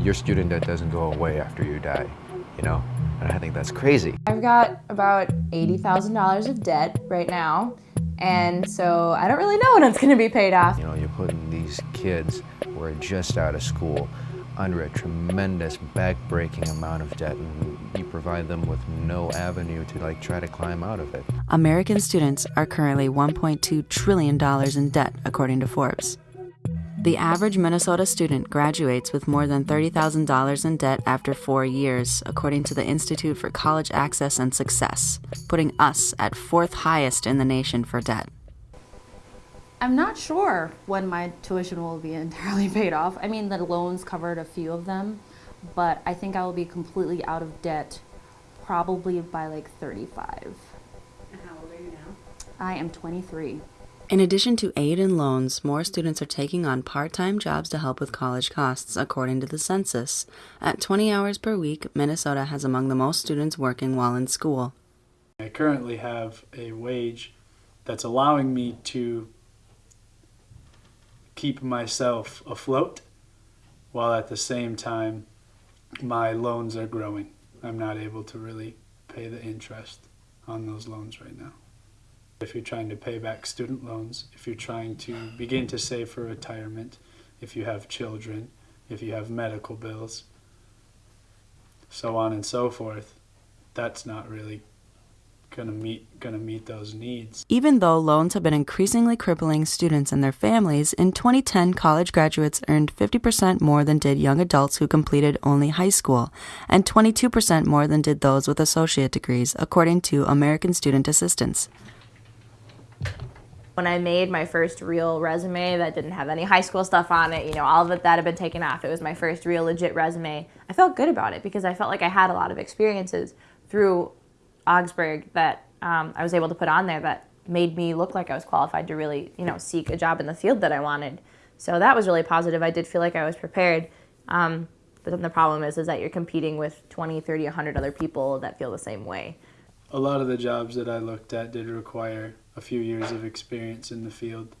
Your student debt doesn't go away after you die, you know? And I think that's crazy. I've got about $80,000 of debt right now, and so I don't really know when it's gonna be paid off. You know, you're putting these kids who are just out of school under a tremendous back-breaking amount of debt and you provide them with no avenue to like try to climb out of it. American students are currently $1.2 trillion in debt, according to Forbes. The average Minnesota student graduates with more than $30,000 in debt after four years, according to the Institute for College Access and Success, putting us at fourth highest in the nation for debt. I'm not sure when my tuition will be entirely paid off. I mean, the loans covered a few of them, but I think I will be completely out of debt probably by like 35. And how old are you now? I am 23. In addition to aid and loans, more students are taking on part time jobs to help with college costs, according to the census. At 20 hours per week, Minnesota has among the most students working while in school. I currently have a wage that's allowing me to keep myself afloat while at the same time my loans are growing. I'm not able to really pay the interest on those loans right now. If you're trying to pay back student loans, if you're trying to begin to save for retirement, if you have children, if you have medical bills, so on and so forth, that's not really going to meet going to meet those needs. Even though loans have been increasingly crippling students and their families, in 2010 college graduates earned 50% more than did young adults who completed only high school, and 22% more than did those with associate degrees, according to American Student Assistance. When I made my first real resume that didn't have any high school stuff on it, you know, all of it that had been taken off. It was my first real legit resume. I felt good about it because I felt like I had a lot of experiences through Augsburg that um, I was able to put on there that made me look like I was qualified to really, you know, seek a job in the field that I wanted. So that was really positive. I did feel like I was prepared. Um, but then the problem is, is that you're competing with 20, 30, 100 other people that feel the same way. A lot of the jobs that I looked at did require a few years of experience in the field.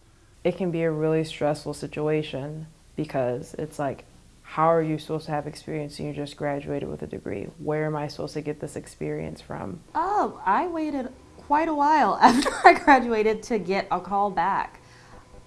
It can be a really stressful situation because it's like how are you supposed to have experience and you just graduated with a degree? Where am I supposed to get this experience from? Oh, I waited quite a while after I graduated to get a call back.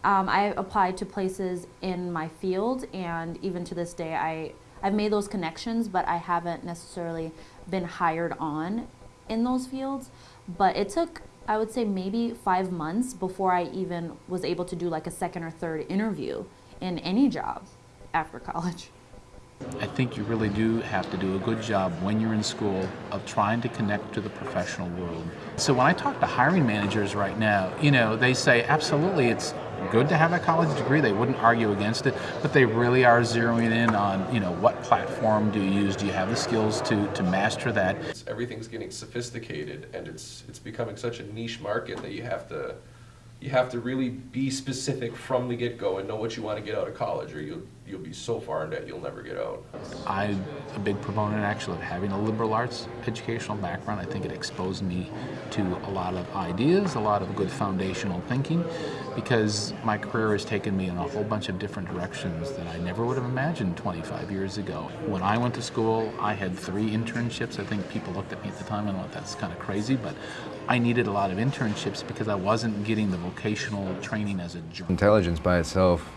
Um, I applied to places in my field, and even to this day, I, I've made those connections, but I haven't necessarily been hired on in those fields. But it took, I would say, maybe five months before I even was able to do like a second or third interview in any job after college. I think you really do have to do a good job when you're in school of trying to connect to the professional world. So when I talk to hiring managers right now, you know, they say absolutely it's good to have a college degree. They wouldn't argue against it, but they really are zeroing in on, you know, what platform do you use? Do you have the skills to, to master that? Everything's getting sophisticated and it's it's becoming such a niche market that you have to you have to really be specific from the get-go and know what you want to get out of college or you'll, you'll be so far in debt you'll never get out. I'm a big proponent actually of having a liberal arts educational background. I think it exposed me to a lot of ideas, a lot of good foundational thinking because my career has taken me in a whole bunch of different directions that I never would have imagined 25 years ago. When I went to school, I had three internships. I think people looked at me at the time and thought that's kind of crazy, but I needed a lot of internships because I wasn't getting the vocational training as a journalist. Intelligence by itself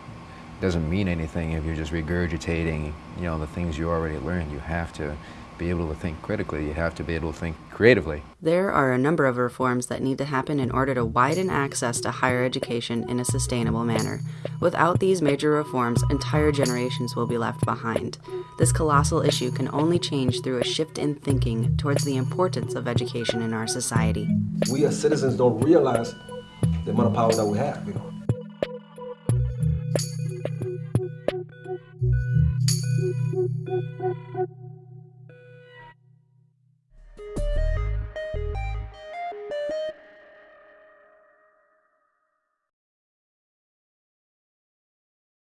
doesn't mean anything if you're just regurgitating, you know, the things you already learned. You have to be able to think critically. You have to be able to think creatively. There are a number of reforms that need to happen in order to widen access to higher education in a sustainable manner. Without these major reforms, entire generations will be left behind. This colossal issue can only change through a shift in thinking towards the importance of education in our society. We as citizens don't realize the amount of power that we have, you know.